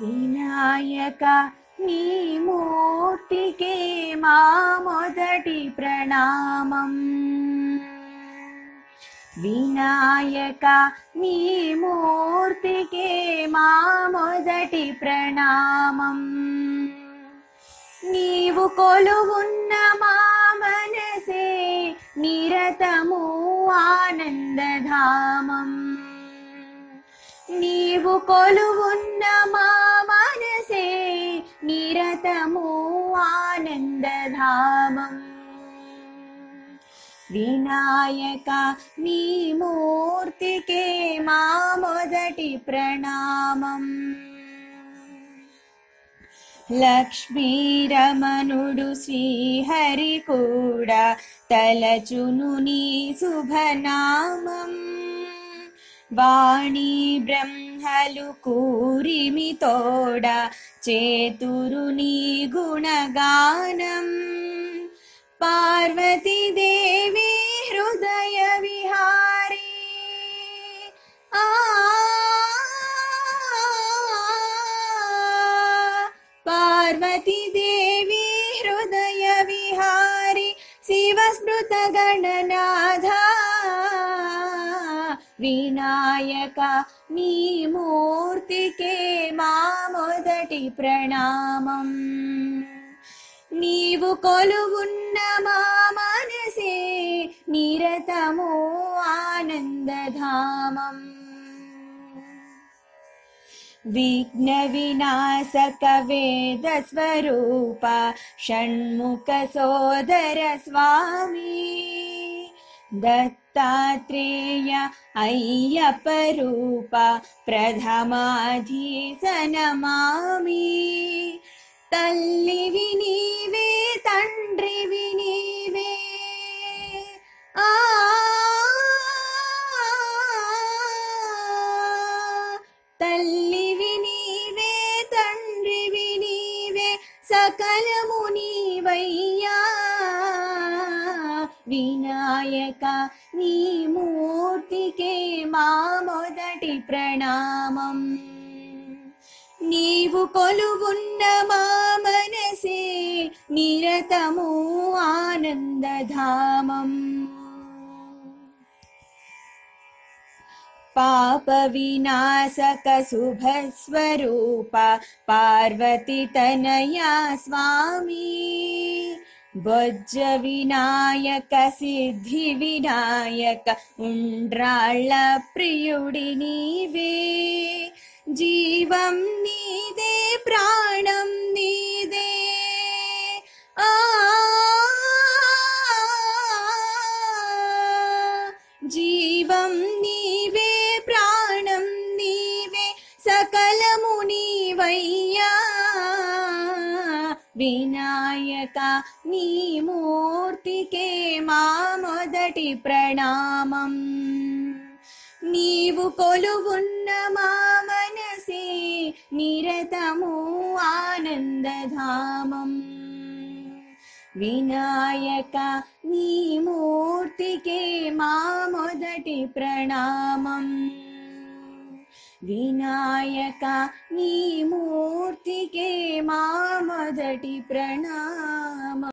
వినాయక నీ మూర్తికే మా మొదటి ప్రణామం. వినాయక నీ మూర్తికే మా మొదటి ప్రణామం. నీవు కొలువున్న మా మనసే నిరతము ఆనందధామం. నీవు కొలువున్న మా నిరతము ఆనందధామం వినాయక నీ మూర్తికే మా మొదటి ప్రణామం లక్ష్మీరమణుడు శ్రీహరి కూడా తలచును నీ శుభనామం వాణి బ్రహ్మలు కూరిమి తోడ చేతురు నీ గుణగానం పార్వతీదేవి హృదయ విహారీ ఆ పార్వతీదేవి హృదయ విహారి శివస్మృత గణనాథ వినాయక నీ మూర్తికే మా మొదటి ప్రణామం నీవు కొలువున్న మా మనసే నిరతము ఆనందధామం విఘ్న వినాశక వేద दत्तात्रेय अय्यपरूपा प्रथमाधीशनमामि तल्लिविनीवे तण्ड्रि विनीवे। आ तल्लिविनीवे तण् विनीवे सकलमुख వినాయక నీ మూర్తికే మా మొదటి ప్రణామం నీవు కొలువున్న మా మనసే నిరతము ఆనందధామం పాప వినాశక శుభ స్వరూప పార్వతి తనయా స్వామి బొజ్జ వినాయక సిద్ధి వినాయక ఉండ్రాళ్ళ ప్రియుడి నీవే జీవం నీదే ప్రాణం నీదే ఆ జీవం నీవే వినాయక నీ మూర్తికే మా మొదటి ప్రణామం. నీవు కొలువున్న మా మనసే నిరతము ఆనందధామం. వినాయక నీ మూర్తికే మా మొదటి ప్రణామం. వినాయక నీ మూర్తికే మా మొదటి ప్రణామం